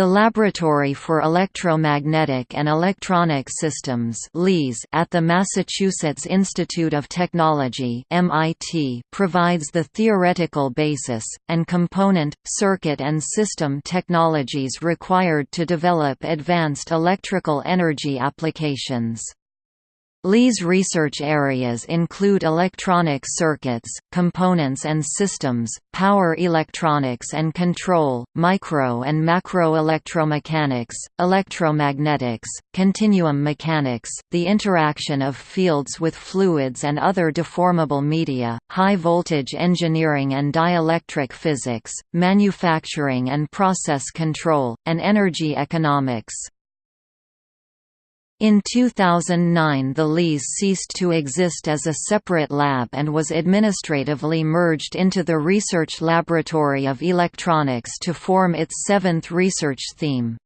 The Laboratory for Electromagnetic and Electronic Systems at the Massachusetts Institute of Technology MIT provides the theoretical basis, and component, circuit and system technologies required to develop advanced electrical energy applications. LEES research areas include electronic circuits, components and systems, power electronics and control, micro and macro electromechanics, electromagnetics, continuum mechanics, the interaction of fields with fluids and other deformable media, high-voltage engineering and dielectric physics, manufacturing and process control, and energy economics. In 2009 the LEES ceased to exist as a separate lab and was administratively merged into the Research Laboratory of Electronics to form its seventh research theme.